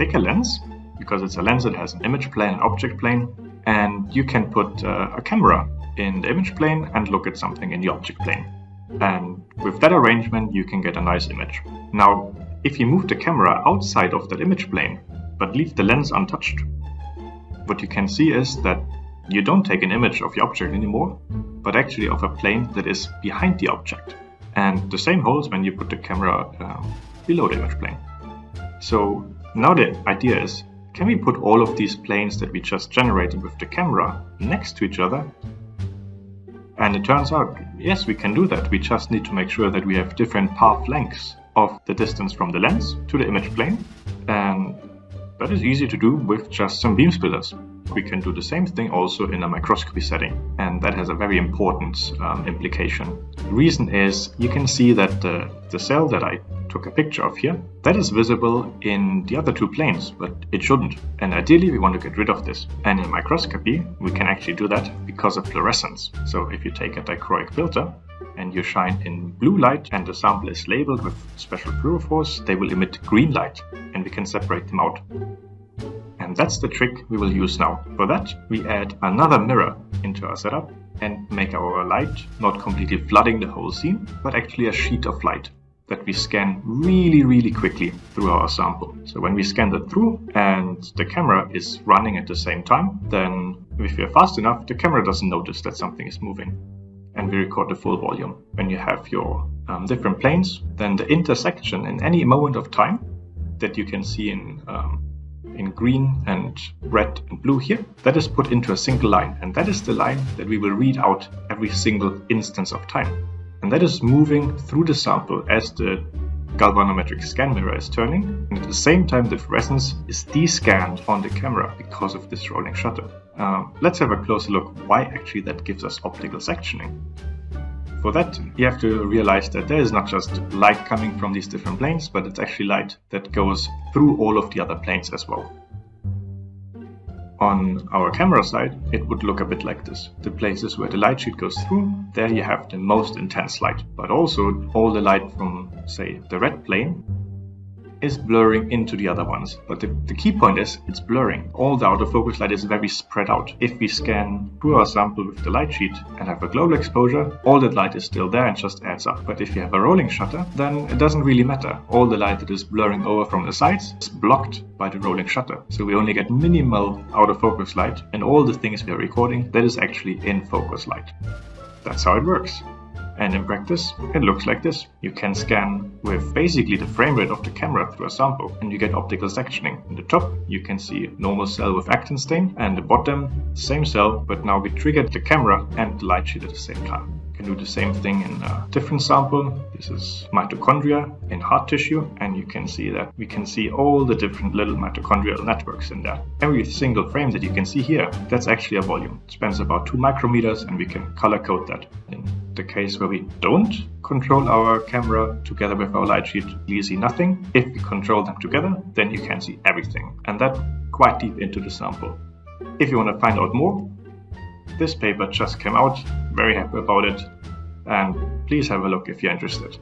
take a lens, because it's a lens that has an image plane and object plane, and you can put uh, a camera in the image plane and look at something in the object plane. And with that arrangement, you can get a nice image. Now, if you move the camera outside of that image plane, but leave the lens untouched, what you can see is that you don't take an image of the object anymore, but actually of a plane that is behind the object. And the same holds when you put the camera uh, below the image plane. So now the idea is, can we put all of these planes that we just generated with the camera next to each other? And it turns out, yes, we can do that. We just need to make sure that we have different path lengths of the distance from the lens to the image plane. And that is easy to do with just some beam splitters. We can do the same thing also in a microscopy setting, and that has a very important um, implication. The reason is you can see that the, the cell that I took a picture of here, that is visible in the other two planes, but it shouldn't. And ideally we want to get rid of this. And in microscopy, we can actually do that because of fluorescence. So if you take a dichroic filter and you shine in blue light and the sample is labeled with special fluorophores, they will emit green light and we can separate them out. And that's the trick we will use now. For that, we add another mirror into our setup and make our light not completely flooding the whole scene, but actually a sheet of light that we scan really, really quickly through our sample. So when we scan that through and the camera is running at the same time, then if we're fast enough, the camera doesn't notice that something is moving. And we record the full volume. When you have your um, different planes, then the intersection in any moment of time that you can see in um, in green and red and blue here, that is put into a single line. And that is the line that we will read out every single instance of time and that is moving through the sample as the galvanometric scan mirror is turning, and at the same time the fluorescence is descanned on the camera because of this rolling shutter. Uh, let's have a closer look why actually that gives us optical sectioning. For that, you have to realize that there is not just light coming from these different planes, but it's actually light that goes through all of the other planes as well. On our camera side, it would look a bit like this. The places where the light sheet goes through, there you have the most intense light. But also all the light from, say, the red plane is blurring into the other ones. But the, the, key point is it's blurring. All the out-of-focus light is very spread out. If we scan through our sample with the light sheet and have a global exposure, all that light is still there and just adds up. But if you have a rolling shutter, then it doesn't really matter. All the light that is blurring over from the sides is blocked by the rolling shutter. So we only get minimal out-of-focus light and all the things we are recording, that is actually in focus light. That's how it works. And in practice, it looks like this. You can scan with basically the frame rate of the camera through a sample and you get optical sectioning. In the top, you can see normal cell with actin stain and the bottom, same cell, but now we triggered the camera and the light sheet at the same time You can do the same thing in a different sample. This is mitochondria in heart tissue and you can see that we can see all the different little mitochondrial networks in there. Every single frame that you can see here, that's actually a volume. It spans about 2 micrometers and we can color code that. In the case where we don't control our camera together with our light sheet, you see nothing. If we control them together, then you can see everything. And that quite deep into the sample. If you want to find out more, this paper just came out, very happy about it, and please have a look if you're interested.